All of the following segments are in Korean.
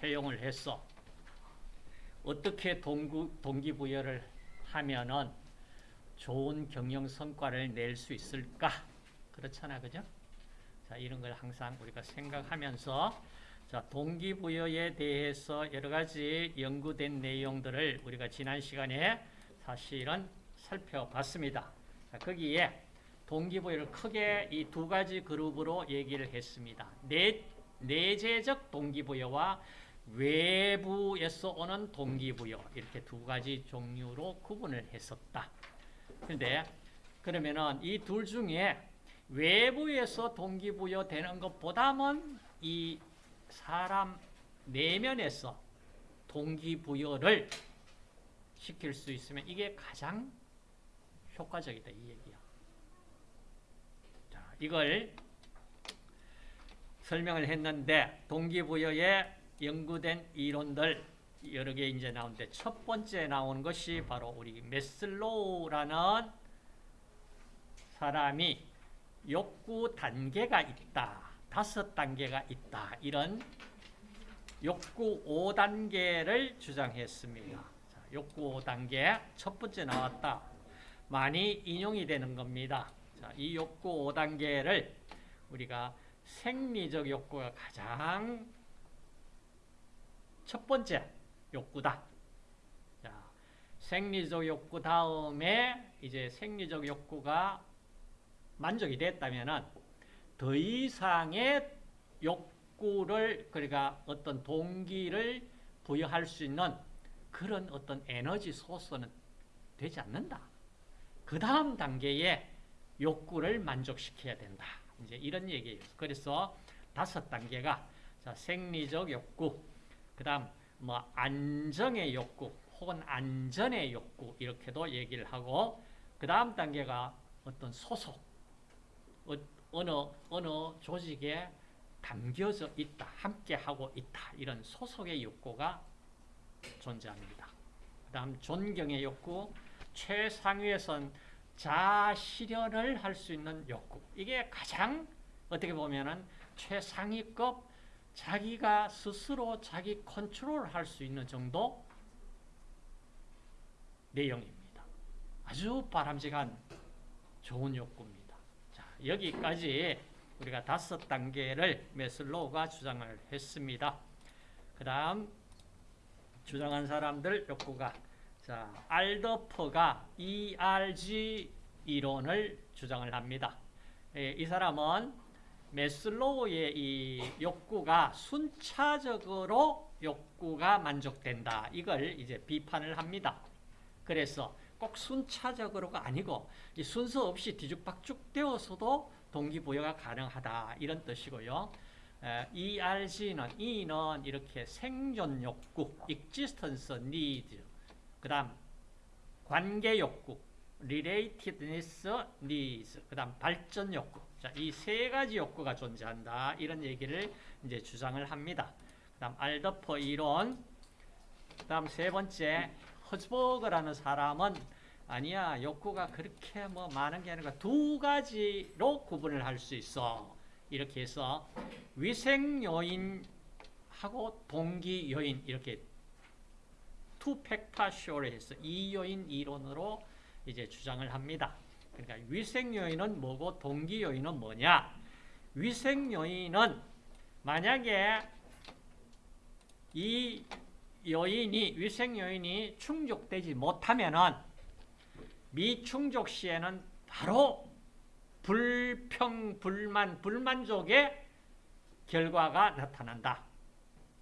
채용을 했어. 어떻게 동구, 동기부여를 하면은 좋은 경영 성과를 낼 수 있을까? 그렇잖아, 그죠? 자, 이런 걸 항상 우리가 생각하면서 자, 동기부여에 대해서 여러 가지 연구된 내용들을 우리가 지난 시간에 사실은 살펴봤습니다. 자, 거기에 동기부여를 크게 이 두 가지 그룹으로 얘기를 했습니다. 내, 내재적 동기부여와 외부에서 오는 동기부여 이렇게 두 가지 종류로 구분을 했었다. 그런데 그러면은 이 둘 중에 외부에서 동기부여 되는 것보다는 이 사람 내면에서 동기부여를 시킬 수 있으면 이게 가장 효과적이다 이 얘기야. 자, 이걸 설명을 했는데 동기부여에 연구된 이론들 여러 개 이제 나오는데 첫 번째 나온 것이 바로 우리 메슬로우라는 사람이 욕구 단계가 있다. 다섯 단계가 있다. 이런 욕구 5단계를 주장했습니다. 자, 욕구 5단계 첫 번째 나왔다. 많이 인용이 되는 겁니다. 자, 이 욕구 5단계를 우리가 생리적 욕구가 가장 첫 번째 욕구다. 자, 생리적 욕구 다음에 이제 생리적 욕구가 만족이 됐다면은 더 이상의 욕구를 그러니까 어떤 동기를 부여할 수 있는 그런 어떤 에너지 소스는 되지 않는다. 그 다음 단계에 욕구를 만족시켜야 된다. 이제 이런 얘기예요. 그래서 다섯 단계가 자, 생리적 욕구, 그 다음 뭐 안정의 욕구 혹은 안전의 욕구 이렇게도 얘기를 하고 그 다음 단계가 어떤 소속 어, 어느 어느 조직에 담겨져 있다 함께 하고 있다 이런 소속의 욕구가 존재합니다. 그 다음 존경의 욕구 최상위에선 자실현을 할 수 있는 욕구 이게 가장 어떻게 보면 은 최상위급 자기가 스스로 자기 컨트롤 할 수 있는 정도 내용입니다. 아주 바람직한 좋은 욕구입니다. 자, 여기까지 우리가 다섯 단계를 메슬로우가 주장을 했습니다. 그 다음 주장한 사람들 욕구가 자, 알더퍼가 ERG 이론을 주장을 합니다. 예, 이 사람은 메슬로우의 이 욕구가 순차적으로 욕구가 만족된다. 이걸 이제 비판을 합니다. 그래서 꼭 순차적으로가 아니고 순서 없이 뒤죽박죽 되어서도 동기부여가 가능하다. 이런 뜻이고요. ERG는 E는 이렇게 생존 욕구, existence need. 그다음 관계 욕구, relatedness needs. 그다음 발전 욕구. 자, 이 세 가지 욕구가 존재한다. 이런 얘기를 이제 주장을 합니다. 그다음 알더퍼 이론. 그다음 세 번째 허즈버그라는 사람은 아니야 욕구가 그렇게 뭐 많은 게 아니라 두 가지로 구분을 할 수 있어. 이렇게 해서 위생 요인하고 동기 요인 이렇게 two factor theory를 해서 이 요인 이론으로 이제 주장을 합니다. 그러니까 위생 요인은 뭐고 동기 요인은 뭐냐? 위생 요인은 만약에 이 요인이 위생 요인이 충족되지 못하면은 미충족 시에는 바로 불평, 불만, 불만족의 결과가 나타난다.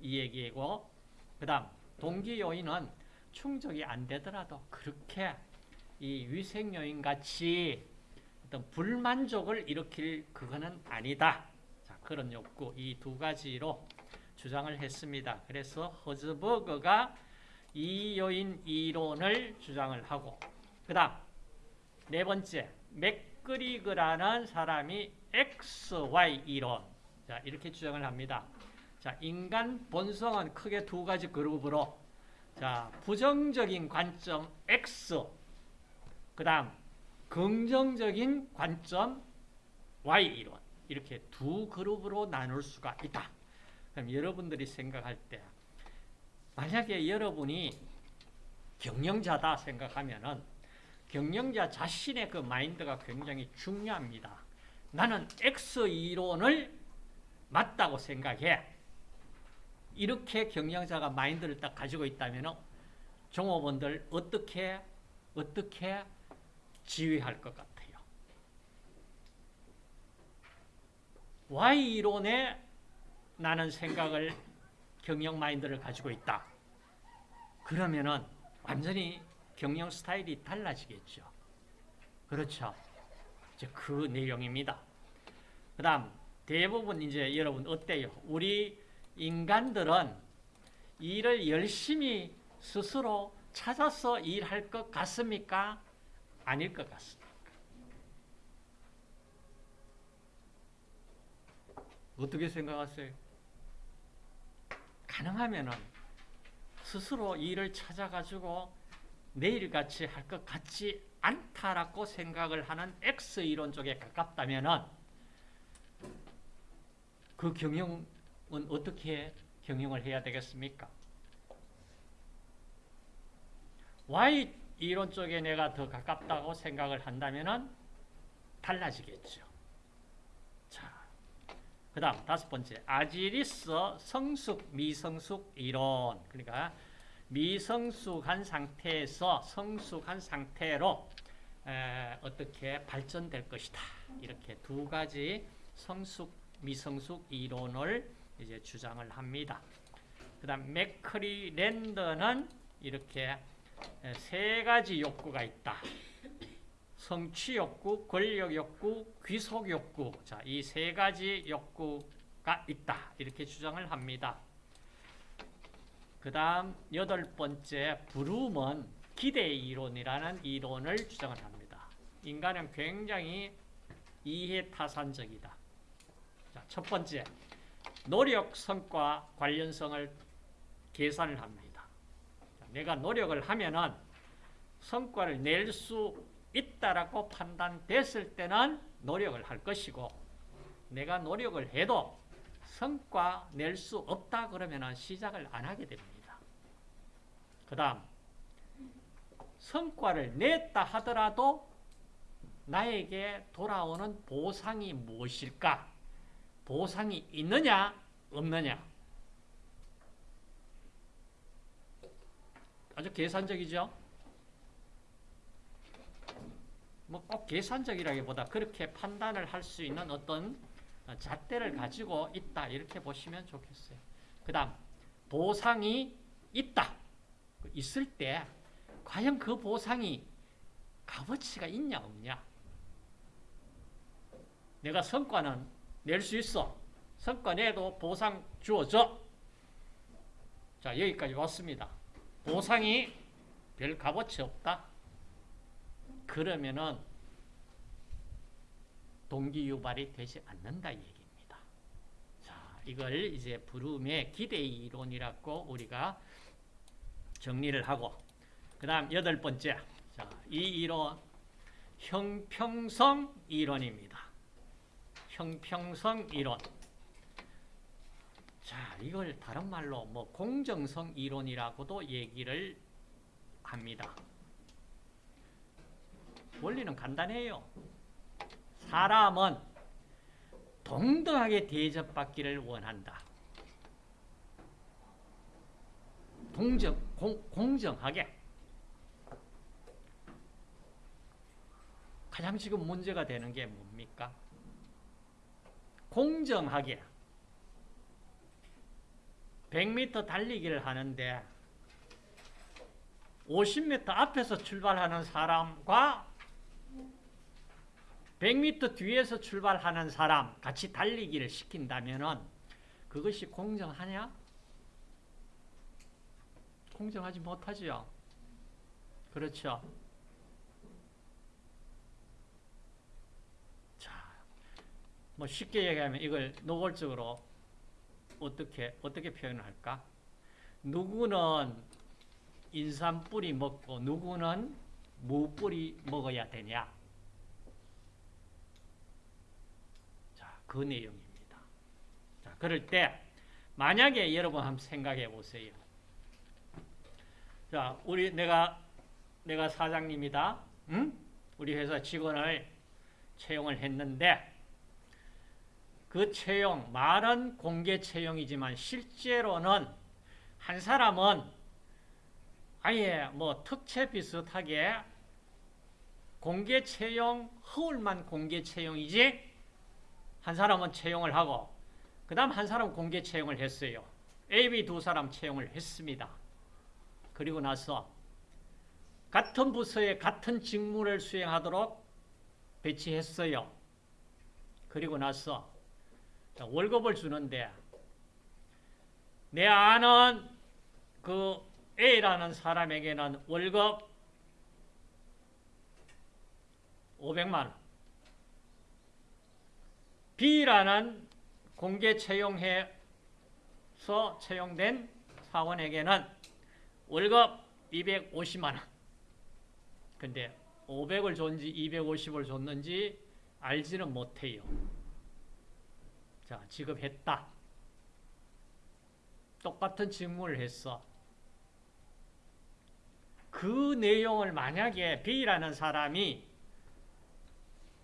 이 얘기고 그 다음 동기 요인은 충족이 안 되더라도 그렇게 이 위생 요인 같이 어떤 불만족을 일으킬 그거는 아니다. 자, 그런 욕구 이 두 가지로 주장을 했습니다. 그래서 허즈버거가 이 요인 이론을 주장을 하고 그 다음 네 번째 맥그리그라는 사람이 XY 이론 자 이렇게 주장을 합니다. 자 인간 본성은 크게 두 가지 그룹으로 자 부정적인 관점 X 그 다음 긍정적인 관점 Y 이론 이렇게 두 그룹으로 나눌 수가 있다. 그럼 여러분들이 생각할 때 만약에 여러분이 경영자다 생각하면은 경영자 자신의 그 마인드가 굉장히 중요합니다. 나는 X 이론을 맞다고 생각해. 이렇게 경영자가 마인드를 딱 가지고 있다면 종업원들 어떻게 어떻게 지휘할 것 같아요. Y 이론에 나는 생각을 경영 마인드를 가지고 있다. 그러면은 완전히 경영 스타일이 달라지겠죠. 그렇죠. 이제 그 내용입니다. 그 다음, 대부분 이제 여러분 어때요? 우리 인간들은 일을 열심히 스스로 찾아서 일할 것 같습니까? 아닐 것 같습니까? 어떻게 생각하세요? 가능하면은 스스로 일을 찾아가지고 내일같이 할 것 같지 않다라고 생각을 하는 X 이론 쪽에 가깝다면은 그 경영은 어떻게 경영을 해야 되겠습니까? Y 이론 쪽에 내가 더 가깝다고 생각을 한다면은 달라지겠죠. 자, 그 다음 다섯 번째 아지리스 성숙 미성숙 이론 그러니까 미성숙한 상태에서 성숙한 상태로 에, 어떻게 발전될 것이다 이렇게 두 가지 성숙 미성숙 이론을 이제 주장을 합니다. 그 다음 맥커리 랜더는 이렇게 세 가지 욕구가 있다. 성취 욕구, 권력 욕구, 귀속 욕구. 자, 이 세 가지 욕구가 있다. 이렇게 주장을 합니다. 그 다음 여덟 번째 브룸은 기대 이론이라는 이론을 주장을 합니다. 인간은 굉장히 이해타산적이다. 자, 첫 번째, 노력 성과 관련성을 계산을 합니다. 자, 내가 노력을 하면은 성과를 낼 수 있다라고 판단됐을 때는 노력을 할 것이고 내가 노력을 해도 성과 낼 수 없다 그러면 시작을 안 하게 됩니다. 그 다음 성과를 냈다 하더라도 나에게 돌아오는 보상이 무엇일까? 보상이 있느냐 없느냐 아주 계산적이죠. 뭐 꼭 계산적이라기보다 그렇게 판단을 할 수 있는 어떤 잣대를 가지고 있다 이렇게 보시면 좋겠어요. 그 다음 보상이 있다. 있을 때 과연 그 보상이 값어치가 있냐 없냐 내가 성과는 낼 수 있어. 성과 내도 보상 주어져. 자 여기까지 왔습니다. 보상이 별 값어치 없다. 그러면은 동기 유발이 되지 않는다 얘기입니다. 자, 이걸 이제 브룸의 기대 이론이라고 우리가 정리를 하고 그다음 여덟 번째. 자, 이 이론 형평성 이론입니다. 형평성 이론. 자, 이걸 다른 말로 뭐 공정성 이론이라고도 얘기를 합니다. 원리는 간단해요. 사람은 동등하게 대접받기를 원한다. 동정, 공, 공정하게. 가장 지금 문제가 되는 게 뭡니까? 공정하게 100m 달리기를 하는데 50m 앞에서 출발하는 사람과 100m 뒤에서 출발하는 사람 같이 달리기를 시킨다면 그것이 공정하냐? 공정하지 못하지요. 그렇죠. 자, 뭐 쉽게 얘기하면 이걸 노골적으로 어떻게 어떻게 표현을 할까? 누구는 인삼 뿌리 먹고 누구는 무 뿌리 먹어야 되냐? 자, 그 내용입니다. 자, 그럴 때 만약에 여러분 한번 생각해 보세요. 자, 우리 내가 내가 사장님이다. 응? 우리 회사 직원을 채용을 했는데 그 채용 말은 공개 채용이지만 실제로는 한 사람은 아예 뭐 특채 비슷하게 공개 채용 허울만 공개 채용이지 한 사람은 채용을 하고 그 다음 한 사람 공개 채용을 했어요. A, B 두 사람 채용을 했습니다. 그리고 나서 같은 부서에 같은 직무를 수행하도록 배치했어요. 그리고 나서 월급을 주는데 내 아는 그 A라는 사람에게는 월급 500만 원 B라는 공개 채용해서 채용된 사원에게는 월급 250만 원. 근데 500을 줬는지 250을 줬는지 알지는 못해요. 자, 지급했다. 똑같은 직무를 했어. 그 내용을 만약에 B라는 사람이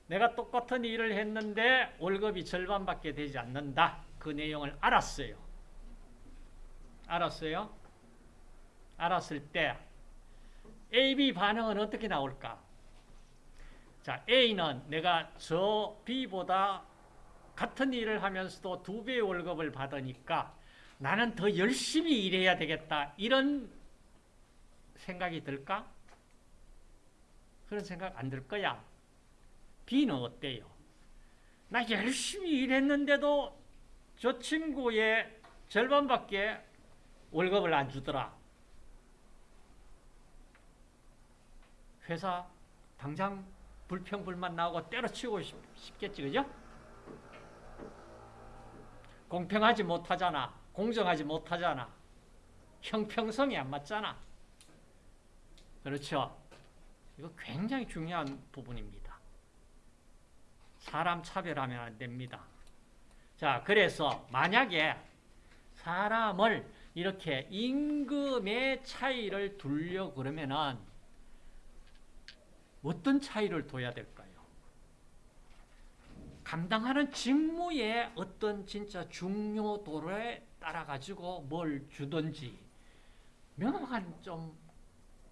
내가 똑같은 일을 했는데 월급이 절반밖에 되지 않는다. 그 내용을 알았어요. 알았어요? 알았을 때 A, B 반응은 어떻게 나올까? 자, A는 내가 저 B보다 같은 일을 하면서도 두 배의 월급을 받으니까 나는 더 열심히 일해야 되겠다. 이런 생각이 들까? 그런 생각 안 들 거야. B는 어때요? 나 열심히 일했는데도 저 친구의 절반밖에 월급을 안 주더라. 회사 당장 불평불만 나오고 때려치우고 싶겠지, 그죠? 공평하지 못하잖아. 공정하지 못하잖아. 형평성이 안 맞잖아. 그렇죠? 이거 굉장히 중요한 부분입니다. 사람 차별하면 안 됩니다. 자, 그래서 만약에 사람을 이렇게 임금의 차이를 두려 그러면은 어떤 차이를 둬야 될까요? 감당하는 직무의 어떤 진짜 중요도에 따라 가지고 뭘 주든지 명확한 좀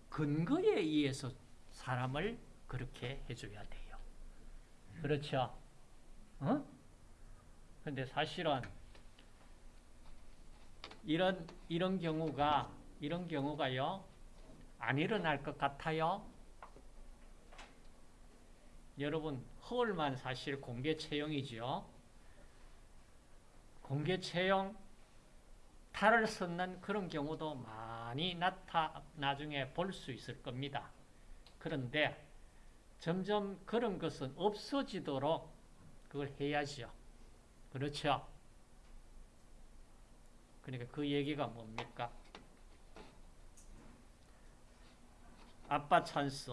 근거에 의해서 사람을 그렇게 해줘야 돼요. 그렇죠? 어? 근데 사실은 이런 이런 경우가 이런 경우가요 안 일어날 것 같아요. 여러분 허울만 사실 공개 채용이죠. 공개 채용 탈을 썼는 그런 경우도 많이 나타 나중에 볼 수 있을 겁니다. 그런데 점점 그런 것은 없어지도록 그걸 해야죠. 그렇죠? 그러니까 그 얘기가 뭡니까? 아빠 찬스,